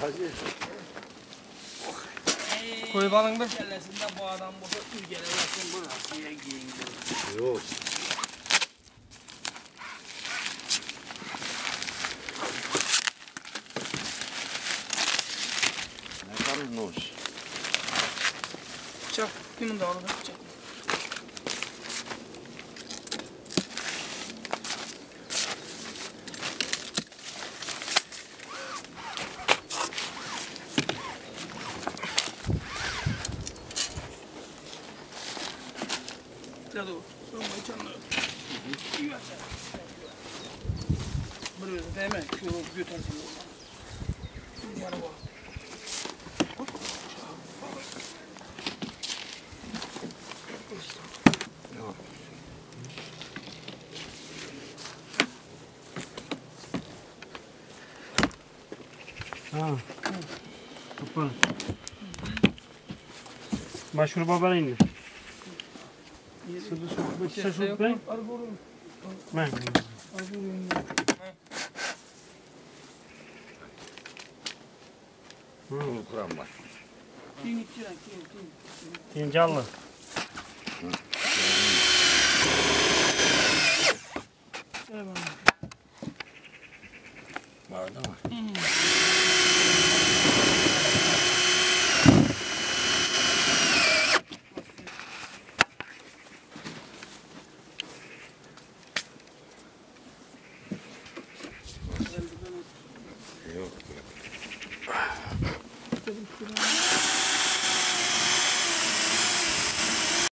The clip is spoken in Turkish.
Hacı. Koy balın bir. Kellesinde bu adam bu ülkelesin bu Rusya'ya giyindi. Yok. Ne kadar hoş. Bıçak. Kimin de orada bıçak. Sonra bıçağını. İyi açar. Buraya değil mi? Şu götürsün. Yarı var. Ha. Kapalı. Başvuru babana indi. Sırrı Sırrı Bey. Ben. Bunu kuran var. Fincanlı. Eyvallah. Vardı mı? Hı. 돼요.